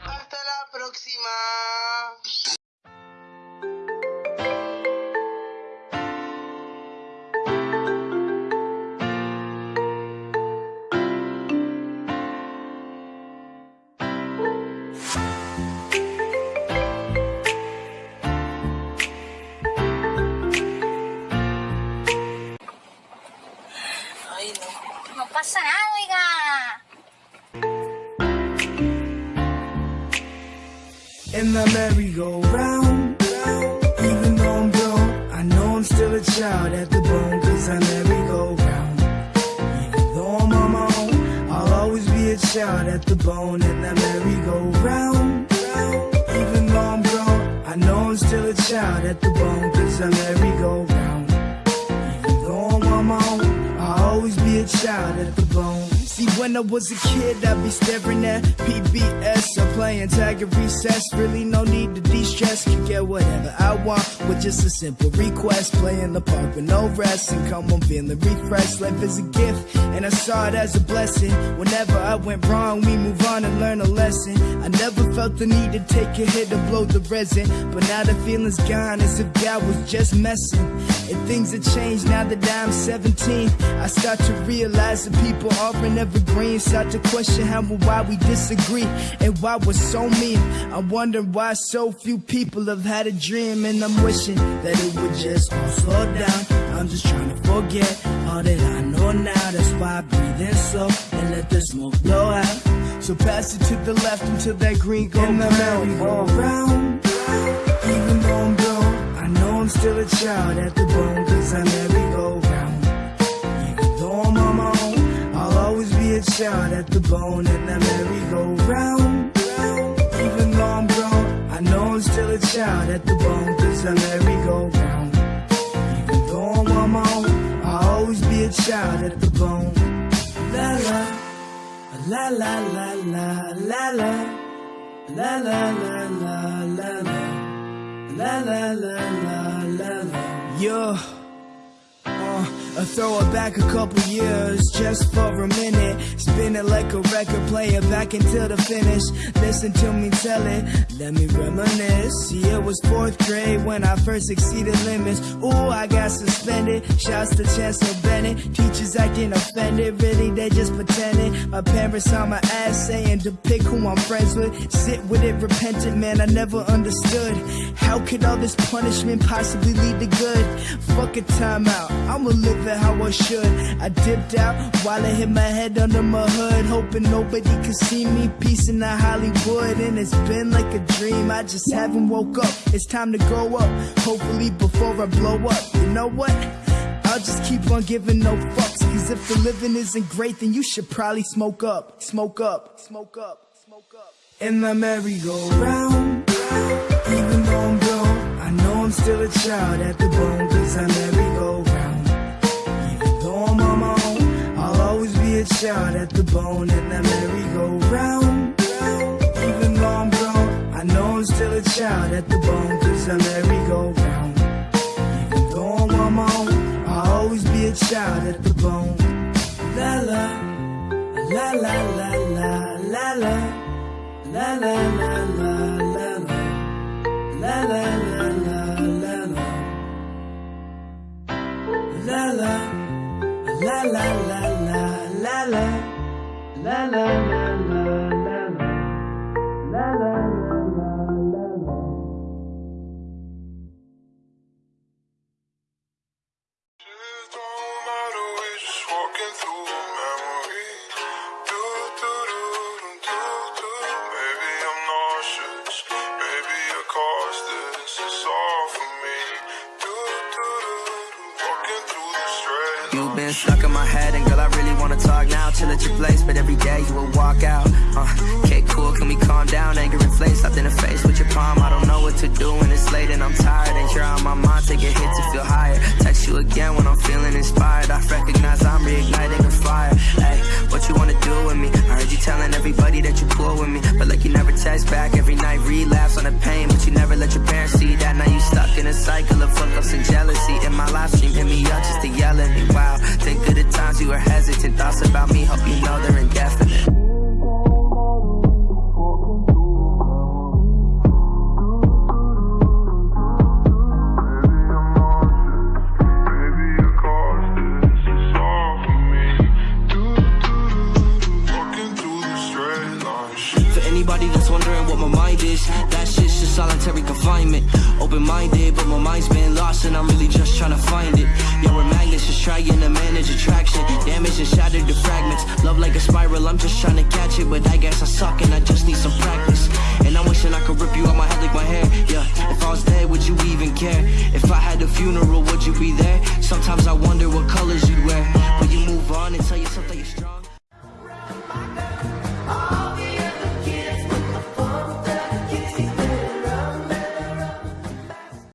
Hasta la próxima. No pasa nada, oiga. in the merry-go-round. Even though I'm grown, I know I'm still a child at the bone, cause I merry-go-round. Even though I'm on my own, I'll always be a child at the bone in the merry-go-round. Even though I'm grown, I know I'm still a child at the bone, cause I merry-go-round. Be at the bone. See, when I was a kid, I'd be staring at PBS or playing tag at recess. Really, no need to de-stress. Could get whatever I want with just a simple request. Play in the park with no rest and come on feeling refreshed. Life is a gift, and I saw it as a blessing. Whenever I went wrong, we move on and learn a lesson. I never felt the need to take a hit to blow the resin, but now the feeling's gone as if God was just messing. And things have changed now that I'm 17. I start to realize that people aren't evergreen. Start to question how and why we disagree and why we're so mean. I wonder why so few people have had a dream, and I'm wishing that it would just all slow down. I'm just trying to forget all that I know now. That's why I breathe in slow and let the smoke blow out. So pass it to the left until that green go round. Even though I'm grown, I know I'm still a child at the bone, cause I merry-go-round. Even child at the bone and I merry-go-round. Even though I'm grown, I know I'm still a child at the bone, cause I merry-go-round. Even though I'm on my own, I'll always be a child at the bone. La la, la la la la la la. La la la la la la La la la la la la Yeah uh, I throw it back a couple years just for a minute. Spin it like a record player back until the finish. Listen to me tell it, let me reminisce. See, it was fourth grade when I first exceeded limits. Ooh, I got suspended. Shouts to Chancellor Bennett. Teachers acting offended, really they just pretending. My parents on my ass saying to pick who I'm friends with. Sit with it, repentant man, I never understood. How could all this punishment possibly lead to good? Fuck a timeout, I'ma live it how I should. I dipped out while I hit my head under my hood, hoping nobody could see me. Peace in the Hollywood, and it's been like a dream. I just haven't woke up. It's time to grow up, hopefully before I blow up. You know what? I'll just keep on giving no fucks. Cause if the living isn't great, then you should probably smoke up, smoke up, smoke up, smoke up. In the merry-go-round, even though I'm grown, I know I'm still a child at the bone, cause I merry-go-round. Even though I'm on my own, I'll always be a child at the bone, and I merry-go-round. Even though I'm grown, I know I'm still a child at the bone, cause I merry-go-round. Child at the bone. La la la la la la. La la la la la la. La la la la la la. La la. La la la la la la. La la la la la la. Walking through memory. Do, do, do, do, do. Maybe I'm nauseous. Maybe caused this. It's all for me. Do, do, do. Walking through the straight You've been stuck in my head, and girl, I really wanna talk now. Chill at your place, but every day you will walk out. Uh, okay, cool, can we calm down? Anger inflates, slapped in the face with your palm. I don't know what to do that you cool with me. But like you never text back every night, relapse on the pain. But you never let your parents see that. Now you stuck in a cycle of fuck ups and jealousy. In my live stream, hit me up just to yell at me. Wow, That shit's just solitary confinement. Open-minded, but my mind's been lost And I'm really just trying to find it. Yeah, we're magnets, just trying to manage attraction. Damage and shattered to fragments. Love like a spiral, I'm just trying to catch it. But I guess I suck and I just need some practice. And I'm wishing I could rip you out my head like my hair. Yeah, if I was dead, would you even care? If I had a funeral, would you be there? Sometimes I wonder what colors you'd wear.